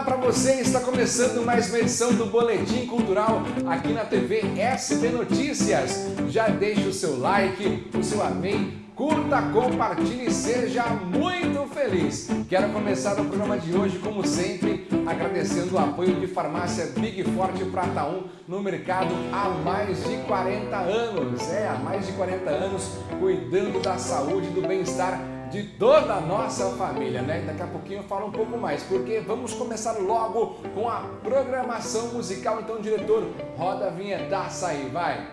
Olá para você, está começando mais uma edição do Boletim Cultural aqui na TV SB Notícias. Já deixe o seu like, o seu amém, curta, compartilhe e seja muito feliz. Quero começar o programa de hoje, como sempre, agradecendo o apoio de Farmácia Big Forte Prata 1 no mercado há mais de 40 anos. É, há mais de 40 anos cuidando da saúde e do bem-estar de toda a nossa família, né? Daqui a pouquinho eu falo um pouco mais, porque vamos começar logo com a programação musical. Então, diretor, roda a vinhetaça aí, vai!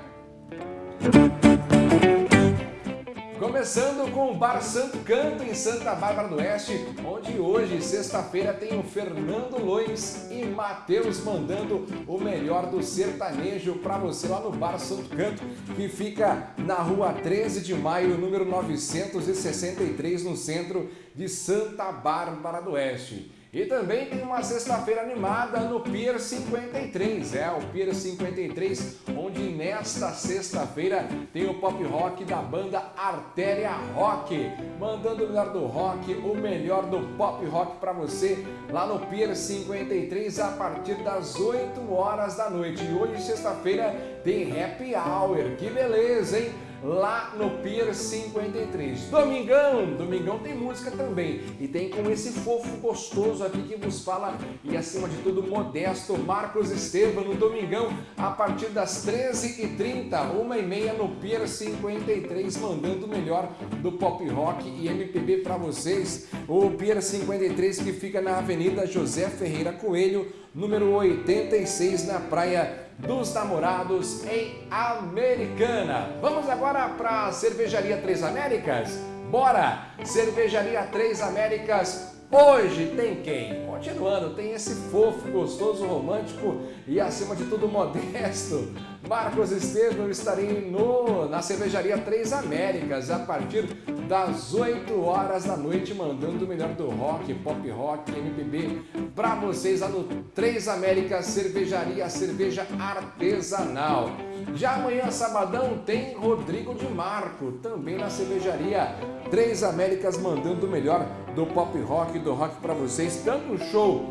Começando com o Bar Santo Canto em Santa Bárbara do Oeste, onde hoje, sexta-feira, tem o Fernando Lois e Matheus mandando o melhor do sertanejo para você lá no Bar Santo Canto, que fica na rua 13 de maio, número 963, no centro de Santa Bárbara do Oeste. E também tem uma sexta-feira animada no Pier 53, é o Pier 53, onde nesta sexta-feira tem o pop rock da banda Artéria Rock, mandando o melhor do rock, o melhor do pop rock para você lá no Pier 53 a partir das 8 horas da noite. E hoje, sexta-feira, tem happy hour, que beleza, hein? Lá no Pier 53. Domingão, Domingão tem música também e tem com esse fofo gostoso aqui que vos fala e acima de tudo modesto Marcos Estevam no Domingão a partir das 13h30, 1h30 no Pier 53 mandando o melhor do pop rock e MPB para vocês. O Pier 53 que fica na Avenida José Ferreira Coelho, número 86 na Praia dos Namorados em Americana. Vamos agora para a Cervejaria Três Américas? Bora! Cervejaria Três Américas Hoje tem quem? Continuando, tem esse fofo, gostoso, romântico e acima de tudo modesto. Marcos Estevam estarei no, na cervejaria Três Américas a partir das 8 horas da noite, mandando o melhor do rock, pop rock, MPB para vocês lá no Três Américas Cervejaria Cerveja Artesanal. Já amanhã, sabadão, tem Rodrigo de Marco, também na cervejaria Três Américas, mandando o melhor do pop rock, do rock para vocês. Tanto o show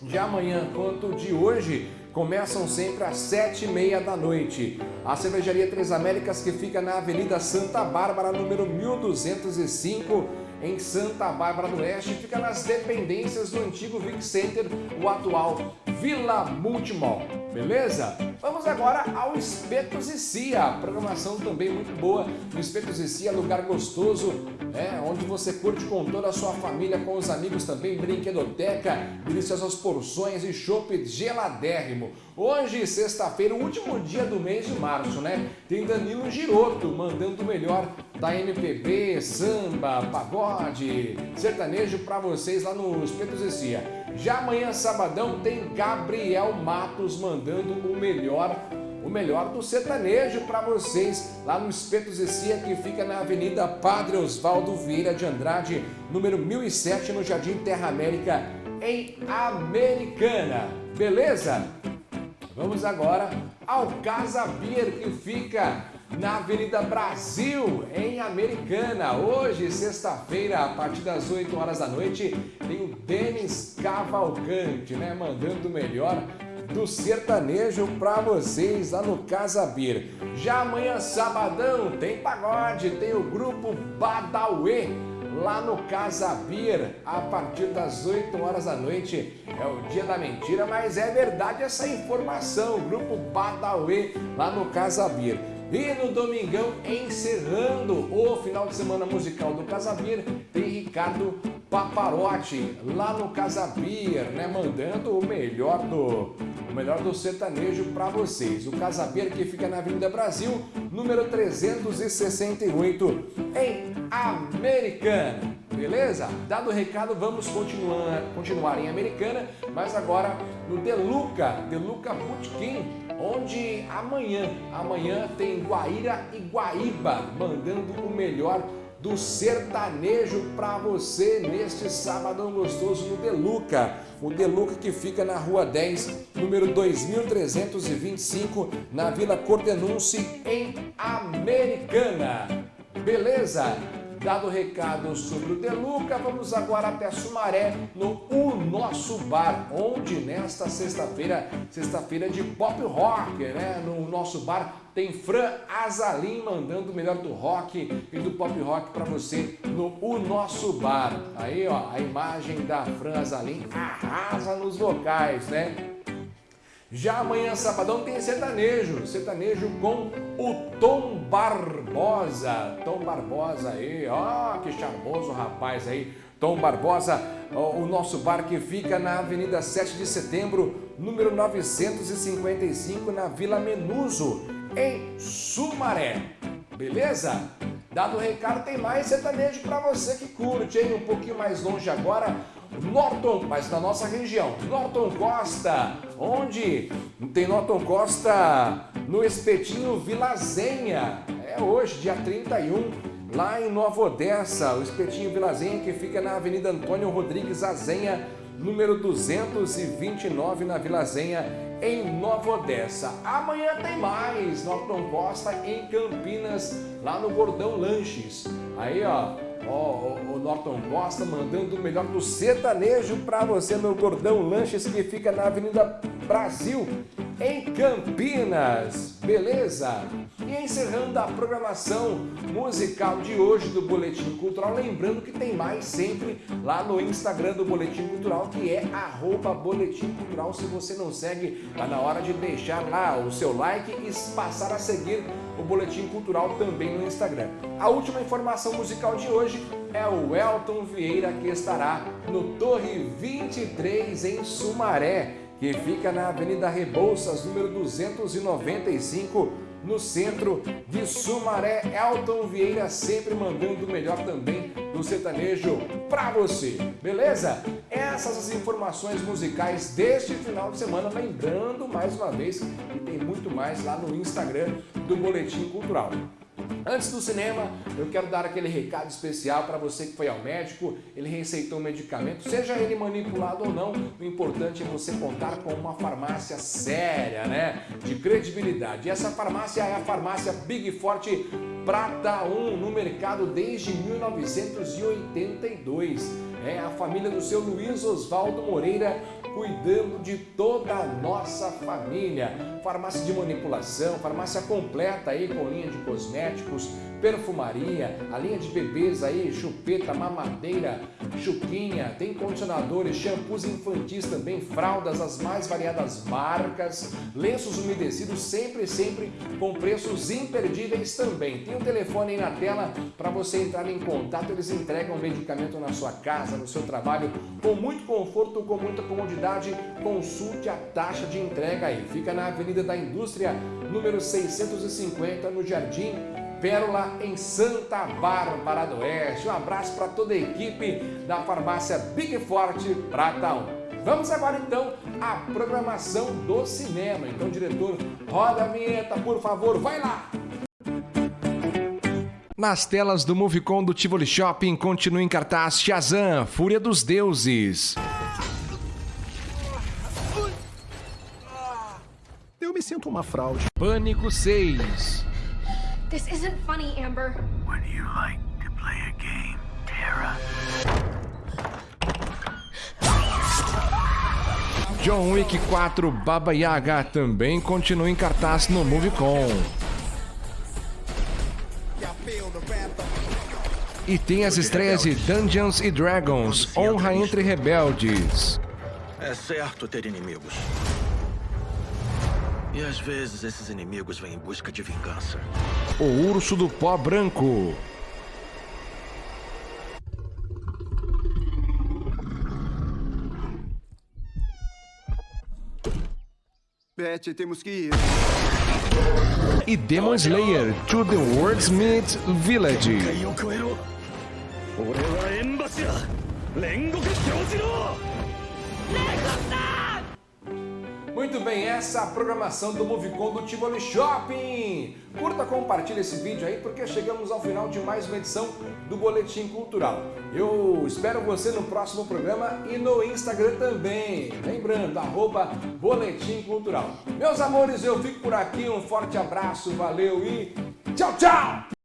de amanhã quanto de hoje começam sempre às sete e meia da noite. A Cervejaria Três Américas, que fica na Avenida Santa Bárbara, número 1205, em Santa Bárbara do Oeste, fica nas dependências do antigo Vic Center, o atual Vila Multimall. Beleza? Vamos agora ao Espetos e Cia, programação também muito boa no Espetos e Cia, lugar gostoso, é, onde você curte com toda a sua família, com os amigos também, brinquedoteca, deliciosas porções e chopp geladérrimo. Hoje, sexta-feira, o último dia do mês de março, né? Tem Danilo Giroto mandando o melhor da MPB, samba, pagode, sertanejo para vocês lá no Espetos e. Já amanhã, sabadão, tem Gabriel Matos mandando o melhor o melhor do sertanejo para vocês lá no Espeto Zecia, que fica na Avenida Padre Osvaldo Vieira de Andrade, número 1007, no Jardim Terra América, em Americana. Beleza? Vamos agora ao Casa Beer, que fica na Avenida Brasil, em Americana. Hoje, sexta-feira, a partir das 8 horas da noite, tem o Denis Cavalcante, né? Mandando o melhor do sertanejo para vocês lá no Casa Bir. Já amanhã, sabadão, tem pagode, tem o grupo Badauê lá no Casa Bir, a partir das 8 horas da noite. É o dia da mentira, mas é verdade essa informação. Grupo Badauê lá no Casa Bir. E no domingão, encerrando o final de semana musical do Casabir, tem Ricardo Paparotti lá no Casabir, né, mandando o melhor do o melhor do sertanejo para vocês. O Casabir que fica na Avenida Brasil, número 368, em Americana. Beleza? Dado o recado, vamos continuar, continuar em Americana, mas agora no Deluca, Deluca Bootkin, onde amanhã, amanhã tem Guaíra e Guaíba, mandando o melhor do sertanejo para você neste sábado gostoso no Deluca. O Deluca que fica na Rua 10, número 2325, na Vila Cordenunce, em Americana. Beleza? Dado o recado sobre o Deluca, vamos agora até Sumaré, no O Nosso Bar, onde nesta sexta-feira, sexta-feira de pop rock, né? No nosso bar tem Fran Azalim mandando o melhor do rock e do pop rock para você no O Nosso Bar. Aí, ó, a imagem da Fran Azalim arrasa nos vocais, né? Já amanhã, sabadão, tem sertanejo. Sertanejo com o Tom Barbosa. Tom Barbosa aí, ó, que charmoso rapaz aí. Tom Barbosa, o nosso bar que fica na Avenida 7 de Setembro, número 955, na Vila Menuso, em Sumaré. Beleza? Dado o recado, tem mais sertanejo para você que curte, hein? Um pouquinho mais longe agora, Norton, mas na nossa região, Norton Costa, onde tem Norton Costa no Espetinho Vilazenha, é hoje, dia 31, lá em Nova Odessa, o Espetinho Vilazenha que fica na Avenida Antônio Rodrigues Azenha, número 229 na Vilazenha, em Nova Odessa. Amanhã tem mais, Norton Costa em Campinas, lá no Gordão Lanches. Aí, ó, Ó, oh, o Norton Costa mandando o melhor do sertanejo para você no Gordão Lanches que fica na Avenida Brasil, em Campinas. Beleza? E encerrando a programação musical de hoje do Boletim Cultural, lembrando que tem mais sempre lá no Instagram do Boletim Cultural, que é arroba Boletim Cultural. Se você não segue, tá na hora de deixar lá o seu like e passar a seguir o Boletim Cultural também no Instagram. A última informação musical de hoje é o Elton Vieira, que estará no Torre 23 em Sumaré, que fica na Avenida Rebouças, número 295, no centro de Sumaré. Elton Vieira sempre mandando o melhor também do sertanejo para você, beleza? Essas as informações musicais deste final de semana, lembrando mais uma vez que tem muito mais lá no Instagram do Boletim Cultural. Antes do cinema, eu quero dar aquele recado especial para você que foi ao médico, ele receitou um medicamento, seja ele manipulado ou não, o importante é você contar com uma farmácia séria, né? De credibilidade. E essa farmácia é a farmácia Big Forte Prata 1 no mercado desde 1982. É a família do seu Luiz Oswaldo Moreira cuidando de toda a nossa família. Farmácia de manipulação, farmácia completa aí com linha de cosméticos, perfumaria, a linha de bebês aí, chupeta, mamadeira, chuquinha, tem condicionadores, shampoos infantis também, fraldas, as mais variadas marcas, lenços umedecidos, sempre, sempre com preços imperdíveis também. Tem o um telefone aí na tela para você entrar em contato, eles entregam medicamento na sua casa, no seu trabalho, com muito conforto, com muita comodidade, consulte a taxa de entrega aí. Fica na Avenida da Indústria, número 650, no Jardim Pérola, em Santa Bárbara do Oeste. Um abraço para toda a equipe da farmácia Big Forte Prata 1. Vamos agora então à programação do cinema. Então, diretor, roda a vinheta, por favor, vai lá! Nas telas do Movicon do Tivoli Shopping continua em cartaz Shazam, Fúria dos Deuses. Sinto uma fraude. Pânico 6. This isn't funny, Amber. Would you like to play a game, Tara? John Wick 4 Baba Yaga também continua em cartaz no Movicon. E tem as estreias de Dungeons e Dragons, Honra entre Rebeldes. É certo ter inimigos. E às vezes esses inimigos vêm em busca de vingança. O Urso do Pó Branco. Beth, temos que ir. E Demon Slayer, To the Wordsmith Village. Muito bem, essa é programação do Movicon do Tivoli Shopping. Curta, compartilhe esse vídeo aí, porque chegamos ao final de mais uma edição do Boletim Cultural. Eu espero você no próximo programa e no Instagram também. Lembrando, arroba Boletim Cultural. Meus amores, eu fico por aqui. Um forte abraço, valeu e tchau, tchau!